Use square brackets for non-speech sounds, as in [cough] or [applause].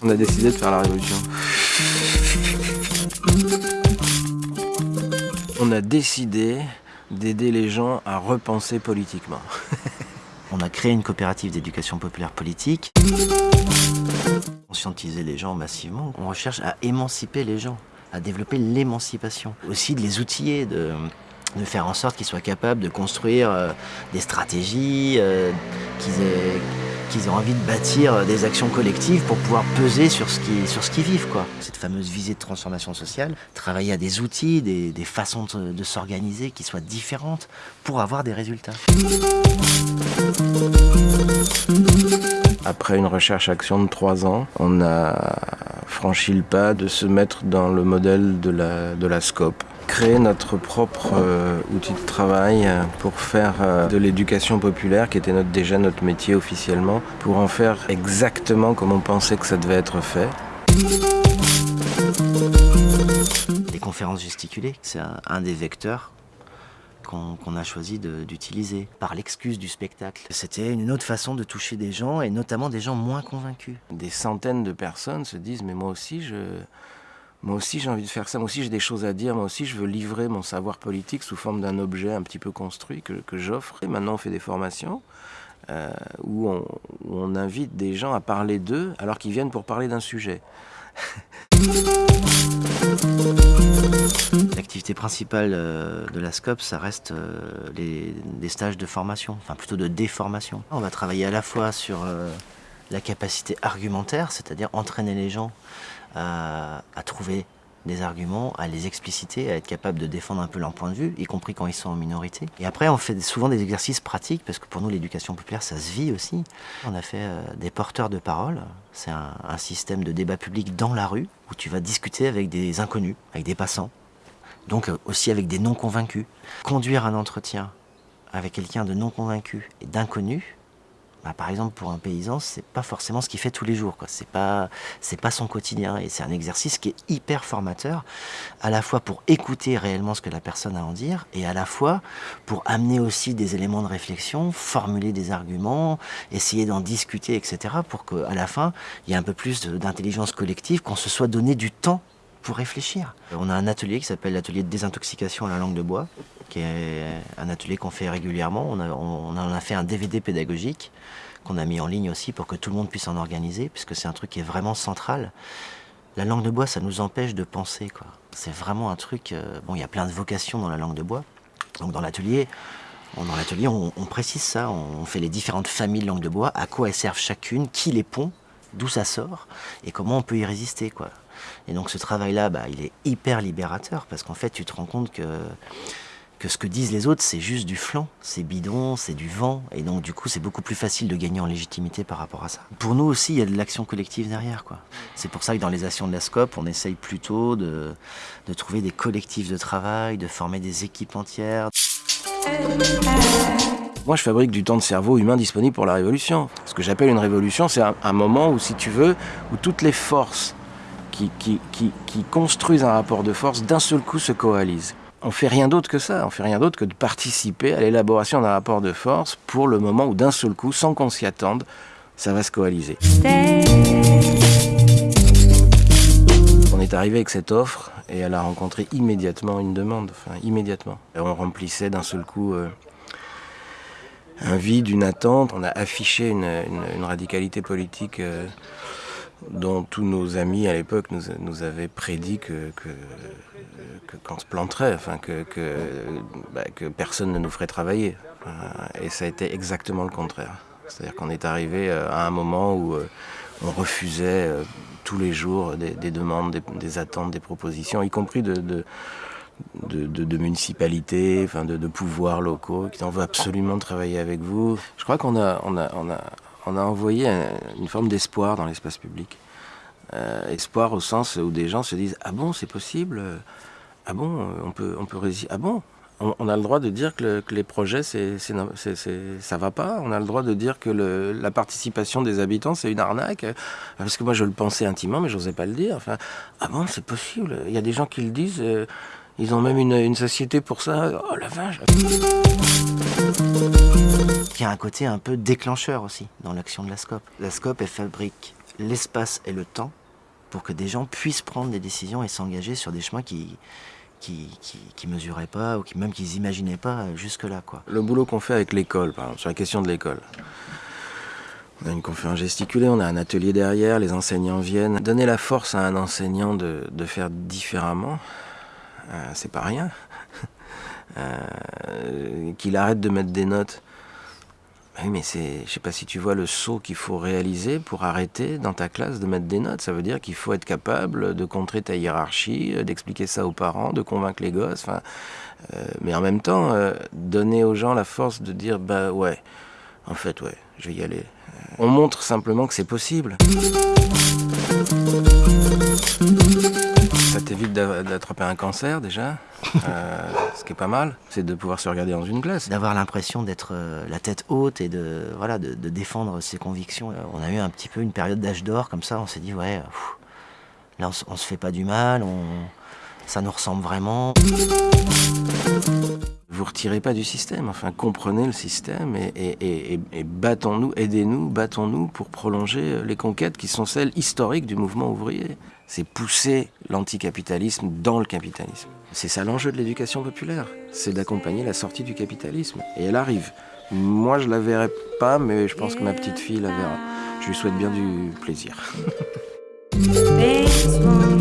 On a décidé de faire la révolution. On a décidé d'aider les gens à repenser politiquement. [laughs] On a créé une coopérative d'éducation populaire politique. Conscientiser les gens massivement. On recherche à émanciper les gens, à développer l'émancipation. Aussi de les outiller, de, de faire en sorte qu'ils soient capables de construire euh, des stratégies, euh, qu'ils aient envie de bâtir des actions collectives pour pouvoir peser sur ce ce qu'ils vivent. Quoi. Cette fameuse visée de transformation sociale, travailler à des outils, des, des façons de, de s'organiser qui soient différentes pour avoir des résultats. Après une recherche-action de trois ans, on a franchi le pas de se mettre dans le modèle de la, de la SCOP créer notre propre euh, outil de travail euh, pour faire euh, de l'éducation populaire, qui était notre, déjà notre métier officiellement, pour en faire exactement comme on pensait que ça devait être fait. Les conférences gesticulées, c'est un, un des vecteurs qu'on a choisi d'utiliser par l'excuse du spectacle. C'était une autre façon de toucher des gens et notamment des gens moins convaincus. Des centaines de personnes se disent mais moi aussi je moi aussi j'ai envie de faire ça, moi aussi j'ai des choses à dire, moi aussi je veux livrer mon savoir politique sous forme d'un objet un petit peu construit que, que j'offre. Et maintenant on fait des formations euh, où, on, invite des gens à parler d'eux alors qu'ils viennent pour parler d'un sujet. [laughs] L'activité principale euh, de la SCOP, ça reste euh, les, stages de formation, enfin plutôt de déformation. On va travailler à la fois sur la capacité argumentaire, c'est-à-dire entraîner les gens à, à, trouver des arguments, à les expliciter, à être capable de défendre un peu leur point de vue, y compris quand ils sont en minorité. Et après, on fait souvent des exercices pratiques, parce que pour nous, l'éducation populaire, ça se vit aussi. On a fait euh, des porteurs de parole. C'est un, un système de débat public dans la rue, où tu vas discuter avec des inconnus, avec des passants, donc euh, aussi avec des non-convaincus. Conduire un entretien avec quelqu'un de non-convaincu et d'inconnu, bah, par exemple pour un paysan, c'est pas forcément ce qu'il fait tous les jours. C'est pas, c'est pas son quotidien et c'est un exercice qui est hyper formateur, à la fois pour écouter réellement ce que la personne a à en dire et à la fois pour amener aussi des éléments de réflexion, formuler des arguments, essayer d'en discuter, etc. pour qu'à la fin il y ait un peu plus d'intelligence collective, qu'on se soit donné du temps pour réfléchir. On a un atelier qui s'appelle l'atelier de désintoxication à la langue de bois, qui est un atelier qu'on fait régulièrement. On, a, on en a fait un DVD pédagogique qu'on a mis en ligne aussi pour que tout le monde puisse en organiser, puisque c'est un truc qui est vraiment central. La langue de bois, ça nous empêche de penser. C'est vraiment un truc... Euh, bon, il y a plein de vocations dans la langue de bois. Donc dans l'atelier, dans l'atelier, on, on, précise ça. On fait les différentes familles de langue de bois, à quoi elles servent chacune, qui les pond, d'où ça sort, et comment on peut y résister. quoi. Et donc ce travail-là, bah, il est hyper libérateur, parce qu'en fait, tu te rends compte que que ce que disent les autres, c'est juste du flanc, c'est bidon, c'est du vent, et donc du coup c'est beaucoup plus facile de gagner en légitimité par rapport à ça. Pour nous aussi, il y a de l'action collective derrière. C'est pour ça que dans les actions de la SCOP, on essaye plutôt de, de trouver des collectifs de travail, de former des équipes entières. Moi, je fabrique du temps de cerveau humain disponible pour la révolution. Ce que j'appelle une révolution, c'est un, moment où, si tu veux, où toutes les forces qui, construisent un rapport de force d'un seul coup se coalisent on fait rien d'autre que ça, on fait rien d'autre que de participer à l'élaboration d'un rapport de force pour le moment où d'un seul coup, sans qu'on s'y attende, ça va se coaliser. On est arrivé avec cette offre et elle a rencontré immédiatement une demande, enfin immédiatement. Et on remplissait d'un seul coup euh, un vide, une attente, on a affiché une radicalité politique euh, dont tous nos amis à l'époque nous, avaient prédit que, qu'on se planterait, enfin que, que, bah, personne ne nous ferait travailler. Et ça a été exactement le contraire. C'est-à-dire qu'on est arrivé euh, à un moment où euh, on refusait euh, tous les jours des, des demandes, des, attentes, des propositions, y compris de, de de, municipalités, enfin de, de pouvoirs locaux, qui en veut absolument travailler avec vous. Je crois qu'on a, on a, on a, on a envoyé une forme d'espoir dans l'espace public. Euh, espoir au sens où des gens se disent ah bon c'est possible? Ah bon on peut on peut résister ah bon? On, a le droit de dire que, le, que les projets c'est ça va pas. On a le droit de dire que la participation des habitants c'est une arnaque. Parce que moi je le pensais intimement mais j'osais pas le dire. Enfin ah bon c'est possible? Il y a des gens qui le disent euh, ils ont même une, une société pour ça. Oh la vache qu'il y a un côté un peu déclencheur aussi dans l'action de la SCOP. La SCOP, elle fabrique l'espace et le temps pour que des gens puissent prendre des décisions et s'engager sur des chemins qui qui, qui, mesuraient pas ou qui même qu'ils imaginaient pas jusque-là. quoi. Le boulot qu'on fait avec l'école, par exemple, sur la question de l'école. On a une conférence gesticulée, on a un atelier derrière, les enseignants viennent. Donner la force à un enseignant de, de faire différemment, euh, c'est pas rien. [laughs] Euh, qu'il arrête de mettre des notes. Oui, mais c'est, je sais pas si tu vois le saut qu'il faut réaliser pour arrêter dans ta classe de mettre des notes. Ça veut dire qu'il faut être capable de contrer ta hiérarchie, euh, d'expliquer ça aux parents, de convaincre les gosses. Enfin, mais en même temps, donner aux gens la force de dire bah ouais, en fait ouais, je vais y aller. On montre simplement que c'est possible. D'attraper un cancer déjà, euh, [laughs] ce qui est pas mal, c'est de pouvoir se regarder dans une glace. D'avoir l'impression d'être euh, la tête haute et de, voilà, de, défendre ses convictions. On a eu un petit peu une période d'âge d'or comme ça, on s'est dit ouais, là on, se fait pas du mal, on, ça nous ressemble vraiment. Vous retirez pas du système, enfin comprenez le système et, battons-nous, aidez-nous, battons-nous pour prolonger les conquêtes qui sont celles historiques du mouvement ouvrier. C'est pousser l'anticapitalisme dans le capitalisme. C'est ça l'enjeu de l'éducation populaire, c'est d'accompagner la sortie du capitalisme. Et elle arrive. Moi je la verrai pas, mais je pense que ma petite fille la verra. Je lui souhaite bien du plaisir. [laughs]